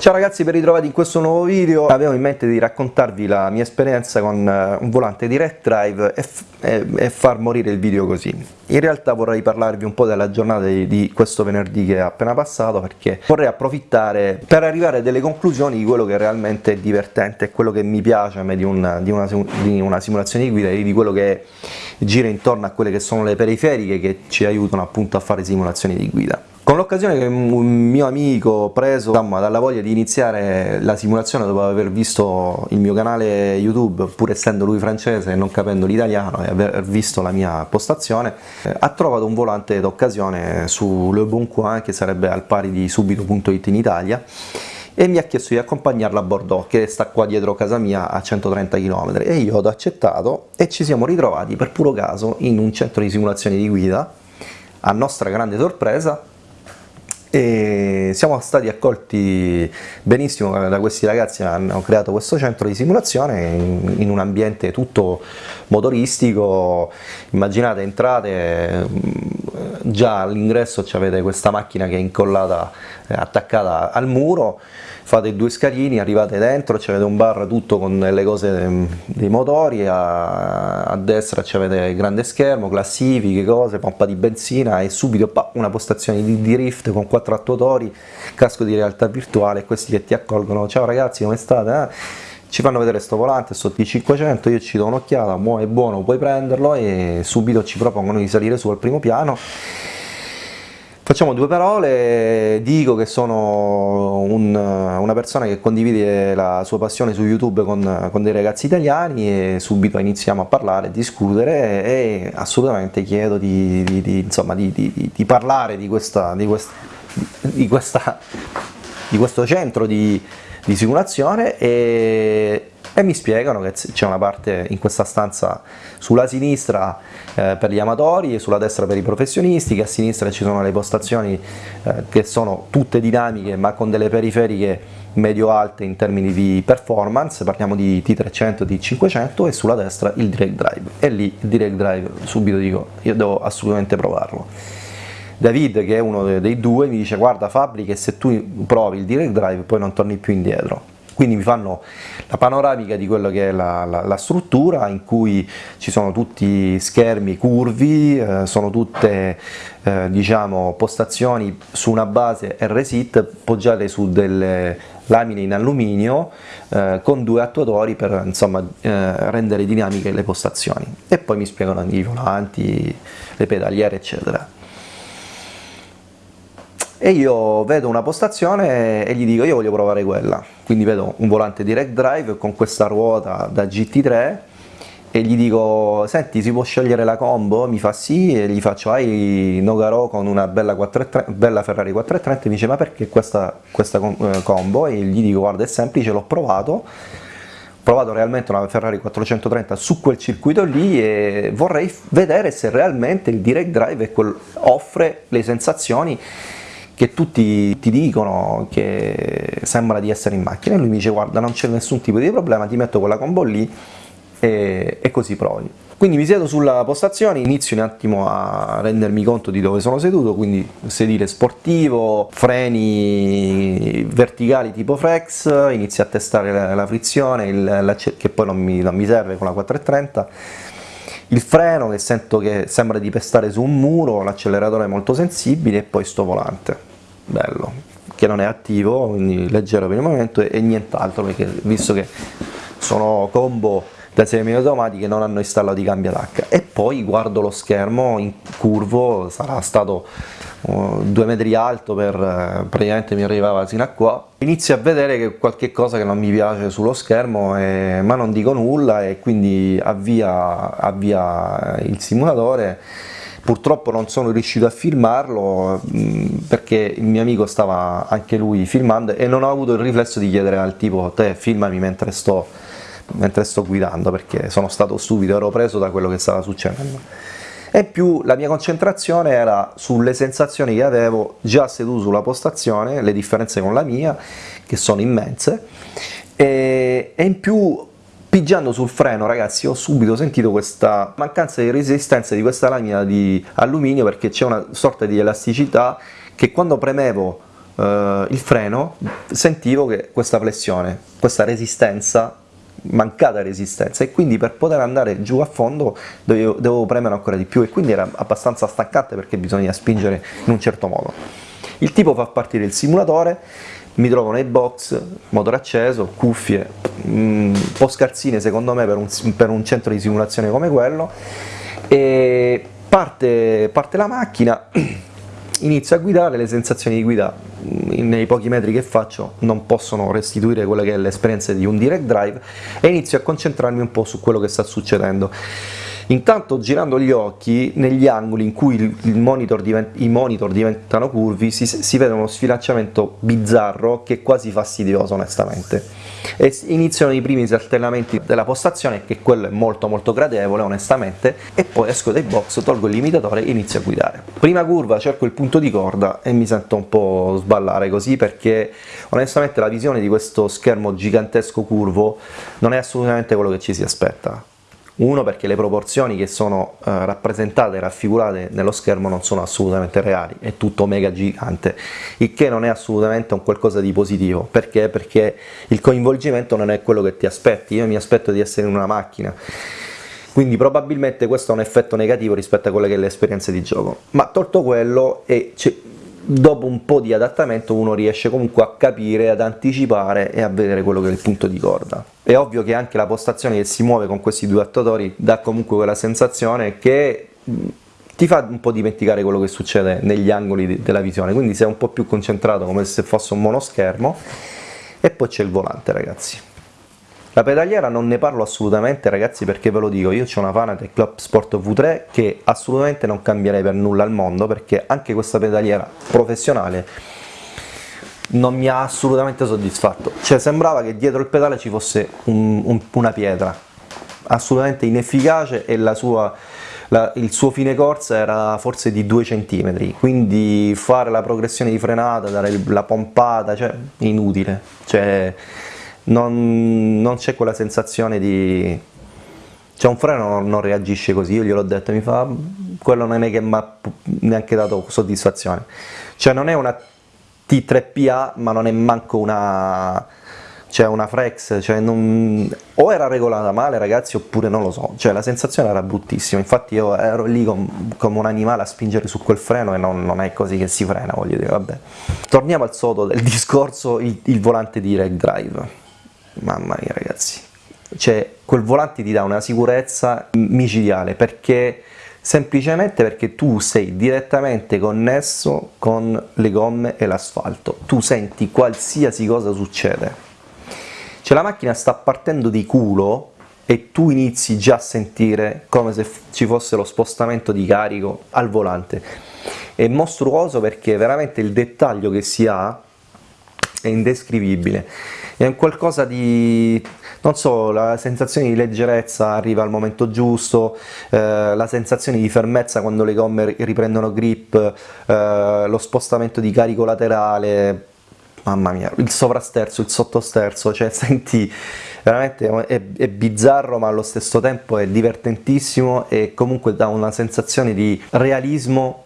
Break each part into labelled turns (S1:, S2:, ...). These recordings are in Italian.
S1: Ciao ragazzi, ben ritrovati in questo nuovo video. Avevo in mente di raccontarvi la mia esperienza con eh, un volante direct drive e, e, e far morire il video così. In realtà vorrei parlarvi un po' della giornata di, di, questo venerdì che è appena passato perché vorrei approfittare per arrivare a delle conclusioni di quello che realmente è divertente e quello che mi piace a me di una, di una, di una simulazione di guida e di quello che gira intorno a quelle che sono le periferiche che ci aiutano appunto a fare simulazioni di guida. Con l'occasione che un mio amico preso insomma, dalla voglia di iniziare la simulazione dopo aver visto il mio canale YouTube, pur essendo lui francese e non capendo l'italiano e aver visto la mia postazione, eh, ha trovato un volante d'occasione su Le Bon Coin che sarebbe al pari di subito.it in Italia e mi ha chiesto di accompagnarla a Bordeaux che sta qua dietro casa mia a 130 km e io ho accettato e ci siamo ritrovati per puro caso in un centro di simulazione di guida. A nostra grande sorpresa e siamo stati accolti benissimo da questi ragazzi che hanno creato questo centro di simulazione in, un ambiente tutto motoristico. Immaginate entrate già all'ingresso avete questa macchina che è incollata attaccata al muro fate due scalini, arrivate dentro, c'avete un bar tutto con le cose dei motori, a, a destra c'avete il grande schermo, classifiche, cose, pompa di benzina e subito pa, una postazione di, di rift con quattro attuatori, casco di realtà virtuale, questi che ti accolgono, ciao ragazzi come state? Eh? Ci fanno vedere sto volante sotto i 500 io ci do un'occhiata è buono puoi prenderlo e subito ci propongono di salire su al primo piano. Facciamo due parole, dico che sono un, una persona che condivide la sua passione su YouTube con, con, dei ragazzi italiani e subito iniziamo a parlare, a discutere e assolutamente chiedo di, di, di, insomma, di parlare di, questa, questa, questa, questo centro di, simulazione e e mi spiegano che c'è una parte in questa stanza sulla sinistra eh, per gli amatori e sulla destra per i professionisti, che a sinistra ci sono le postazioni eh, che sono tutte dinamiche ma con delle periferiche medio-alte in termini di performance, parliamo di T300 e T500 e sulla destra il direct drive e lì il direct drive subito dico io devo assolutamente provarlo. David che è uno dei due mi dice guarda Fabri che se tu provi il direct drive poi non torni più indietro. Quindi mi fanno la panoramica di quello che è la, la, la struttura in cui ci sono tutti schermi curvi, eh, sono tutte eh, diciamo, postazioni su una base RSIT poggiate su delle lamine in alluminio eh, con due attuatori per insomma, eh, rendere dinamiche le postazioni. E poi mi spiegano i volanti, le pedaliere eccetera e io vedo una postazione e gli dico io voglio provare quella quindi vedo un volante direct drive con questa ruota da GT3 e gli dico senti si può scegliere la combo? mi fa sì e gli faccio hai Nogaro con una bella, 430, bella Ferrari 430 mi dice ma perché questa, questa eh, combo? e gli dico guarda è semplice l'ho provato ho provato realmente una Ferrari 430 su quel circuito lì e vorrei vedere se realmente il direct drive offre le sensazioni che tutti ti dicono che sembra di essere in macchina e lui mi dice guarda non c'è nessun tipo di problema ti metto quella combo lì e, e così provi. Quindi mi siedo sulla postazione, inizio un attimo a rendermi conto di dove sono seduto, quindi sedile sportivo, freni verticali tipo Frex, inizio a testare la, frizione, il, la, che poi non mi, non mi serve con la 430, il freno che sento che sembra di pestare su un muro, l'acceleratore è molto sensibile e poi sto volante bello, che non è attivo, quindi leggero per il momento e, nient'altro, perché visto che sono combo da semiautomatiche non hanno installato i cambia tacca e poi guardo lo schermo in curvo, sarà stato uh, due metri alto per uh, praticamente mi arrivava fino a qua. Inizio a vedere che qualche cosa che non mi piace sullo schermo eh, ma non dico nulla e quindi avvia, avvia il simulatore purtroppo non sono riuscito a filmarlo perché il mio amico stava anche lui filmando e non ho avuto il riflesso di chiedere al tipo te filmami mentre sto, mentre sto guidando perché sono stato stupido, ero preso da quello che stava succedendo. E più la mia concentrazione era sulle sensazioni che avevo già seduto sulla postazione, le differenze con la mia che sono immense e in più Pigiando sul freno ragazzi ho subito sentito questa mancanza di resistenza di questa lamina di alluminio perché c'è una sorta di elasticità che quando premevo eh, il freno sentivo che questa flessione, questa resistenza mancata resistenza e quindi per poter andare giù a fondo dovevo, dovevo, premere ancora di più e quindi era abbastanza stancante perché bisogna spingere in un certo modo. Il tipo fa partire il simulatore, mi trovo nei box, motore acceso, cuffie, un po' scarsine secondo me per un, per un centro di simulazione come quello e parte, parte la macchina inizio a guidare, le sensazioni di guida mm, nei pochi metri che faccio non possono restituire quella che è l'esperienza di un direct drive e inizio a concentrarmi un po' su quello che sta succedendo. Intanto girando gli occhi, negli angoli in cui monitor i monitor diventano curvi, si, si vede uno sfilacciamento bizzarro che è quasi fastidioso onestamente e iniziano i primi saltellamenti della postazione che quello è molto molto gradevole onestamente e poi esco dai box, tolgo il limitatore e inizio a guidare. Prima curva cerco il punto di corda e mi sento un po' sballare così perché onestamente la visione di questo schermo gigantesco curvo non è assolutamente quello che ci si aspetta uno perché le proporzioni che sono eh, rappresentate e raffigurate nello schermo non sono assolutamente reali, è tutto mega gigante, il che non è assolutamente un qualcosa di positivo, perché? Perché il coinvolgimento non è quello che ti aspetti, io mi aspetto di essere in una macchina, quindi probabilmente questo è un effetto negativo rispetto a quelle che è l'esperienza di gioco, ma tolto quello e dopo un po' di adattamento uno riesce comunque a capire, ad anticipare e a vedere quello che è il punto di corda. È ovvio che anche la postazione che si muove con questi due attuatori dà comunque quella sensazione che ti fa un po' dimenticare quello che succede negli angoli della visione, quindi sei un po' più concentrato come se fosse un monoschermo e poi c'è il volante ragazzi. La pedaliera non ne parlo assolutamente ragazzi perché ve lo dico, io ho una Fanatec Club Sport V3 che assolutamente non cambierei per nulla al mondo perché anche questa pedaliera professionale non mi ha assolutamente soddisfatto, cioè sembrava che dietro il pedale ci fosse un, un, una pietra, assolutamente inefficace e sua, la, il suo fine corsa era forse di 2 cm, quindi fare la progressione di frenata, dare la pompata, cioè inutile, cioè, non, non c'è quella sensazione di... Cioè un freno non, reagisce così, io gliel'ho detto, mi fa, quello non è che mi ha neanche dato soddisfazione. Cioè non è una T3PA ma non è manco una, cioè una Frex, cioè non, o era regolata male ragazzi oppure non lo so, cioè la sensazione era bruttissima, infatti io ero lì com, come un animale a spingere su quel freno e non, non, è così che si frena, voglio dire, vabbè. Torniamo al sodo del discorso, il, il volante direct drive mamma mia ragazzi, cioè quel volante ti dà una sicurezza micidiale perché semplicemente perché tu sei direttamente connesso con le gomme e l'asfalto, tu senti qualsiasi cosa succede. Cioè la macchina sta partendo di culo e tu inizi già a sentire come se ci fosse lo spostamento di carico al volante. È mostruoso perché veramente il dettaglio che si ha è indescrivibile. È un qualcosa di, non so, la sensazione di leggerezza arriva al momento giusto, eh, la sensazione di fermezza quando le gomme riprendono grip, eh, lo spostamento di carico laterale, mamma mia, il sovrasterzo, il sottosterzo, cioè senti, veramente è, è, bizzarro ma allo stesso tempo è divertentissimo e comunque dà una sensazione di realismo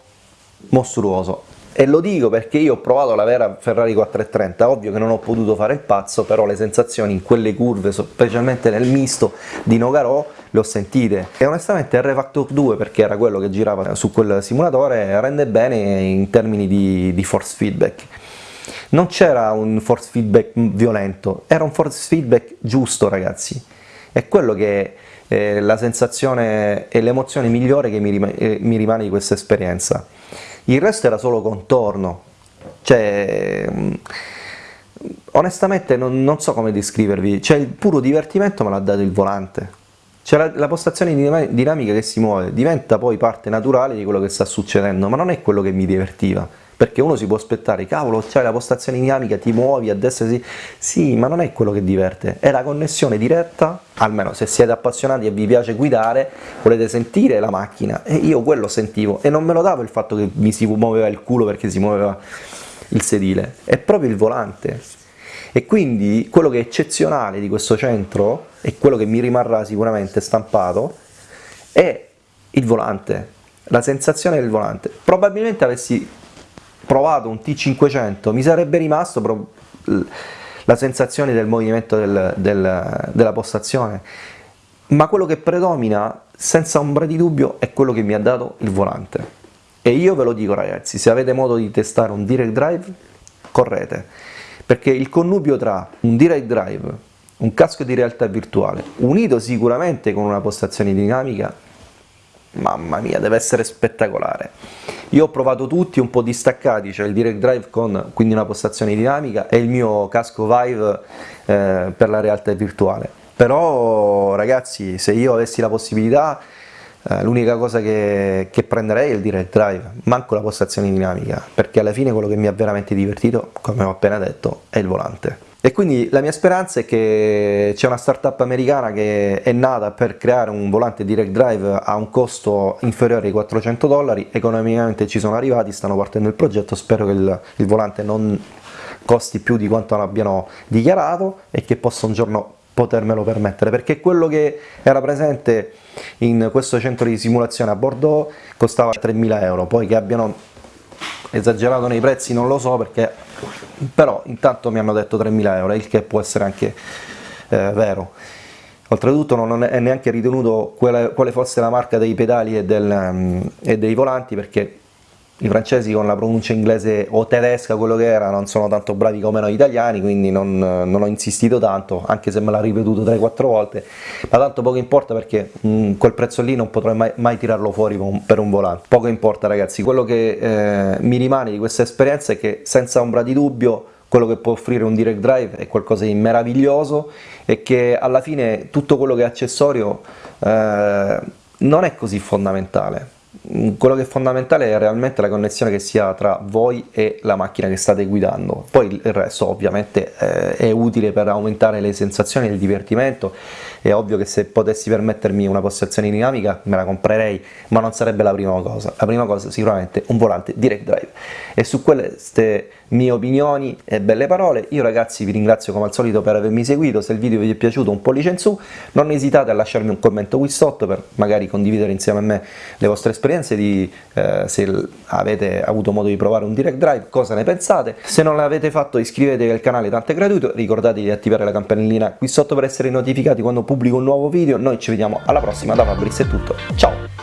S1: mostruoso e lo dico perché io ho provato la vera Ferrari 430, ovvio che non ho potuto fare il pazzo, però le sensazioni in quelle curve, specialmente nel misto di Nogarò, le ho sentite. E onestamente R-Factor 2 perché era quello che girava su quel simulatore rende bene in termini di, di force feedback. Non c'era un force feedback violento, era un force feedback giusto ragazzi. È quello che è la sensazione e l'emozione migliore che mi, eh, mi rimane di questa esperienza il resto era solo contorno, cioè mm, onestamente non, non so come descrivervi, cioè il puro divertimento me l'ha dato il volante, cioè la, la, postazione dinamica che si muove diventa poi parte naturale di quello che sta succedendo, ma non è quello che mi divertiva, perché uno si può aspettare, cavolo c'hai la postazione dinamica, ti muovi a destra sì, sì, ma non è quello che diverte, è la connessione diretta, almeno se siete appassionati e vi piace guidare, volete sentire la macchina, e io quello sentivo, e non me lo davo il fatto che mi si muoveva il culo perché si muoveva il sedile, è proprio il volante, e quindi quello che è eccezionale di questo centro, e quello che mi rimarrà sicuramente stampato, è il volante, la sensazione del volante. Probabilmente avessi provato un T500 mi sarebbe rimasto la sensazione del movimento del, del, della postazione, ma quello che predomina senza ombra di dubbio è quello che mi ha dato il volante. E io ve lo dico ragazzi, se avete modo di testare un direct drive, correte, perché il connubio tra un direct drive, un casco di realtà virtuale, unito sicuramente con una postazione dinamica, mamma mia, deve essere spettacolare. Io ho provato tutti un po' distaccati, cioè il direct drive con quindi una postazione dinamica e il mio casco Vive eh, per la realtà virtuale. Però ragazzi, se io avessi la possibilità, eh, l'unica cosa che, che, prenderei è il direct drive, manco la postazione dinamica, perché alla fine quello che mi ha veramente divertito, come ho appena detto, è il volante. E quindi la mia speranza è che c'è una startup americana che è nata per creare un volante direct drive a un costo inferiore ai 400 dollari, economicamente ci sono arrivati, stanno partendo il progetto, spero che il, il volante non costi più di quanto abbiano dichiarato e che possa un giorno potermelo permettere, perché quello che era presente in questo centro di simulazione a Bordeaux costava 3.000 euro, poi che abbiano esagerato nei prezzi non lo so perché però intanto mi hanno detto 3.000 euro, il che può essere anche eh, vero. Oltretutto non è neanche ritenuto quale, quale, fosse la marca dei pedali e, del, um, e dei volanti perché i francesi con la pronuncia inglese o tedesca, quello che era, non sono tanto bravi come noi italiani, quindi non, non ho insistito tanto, anche se me l'ha ripetuto 3-4 volte, ma tanto poco importa perché mh, mm, quel prezzo lì non potrò mai, mai tirarlo fuori per un volante. Poco importa ragazzi, quello che eh, mi rimane di questa esperienza è che senza ombra di dubbio quello che può offrire un direct drive è qualcosa di meraviglioso e che alla fine tutto quello che è accessorio eh, non è così fondamentale quello che è fondamentale è realmente la connessione che sia tra voi e la macchina che state guidando, poi il resto ovviamente eh, è utile per aumentare le sensazioni e il divertimento, è ovvio che se potessi permettermi una postazione dinamica me la comprerei, ma non sarebbe la prima cosa, la prima cosa sicuramente un volante direct drive. E su queste mie opinioni e belle parole, io ragazzi vi ringrazio come al solito per avermi seguito, se il video vi è piaciuto un pollice in su, non esitate a lasciarmi un commento qui sotto per magari condividere insieme a me le vostre esperienze di eh, se avete avuto modo di provare un direct drive, cosa ne pensate, se non l'avete fatto iscrivetevi al canale tanto è gratuito, ricordatevi di attivare la campanellina qui sotto per essere notificati quando pubblico un nuovo video, noi ci vediamo alla prossima, da Fabrizio è tutto, ciao!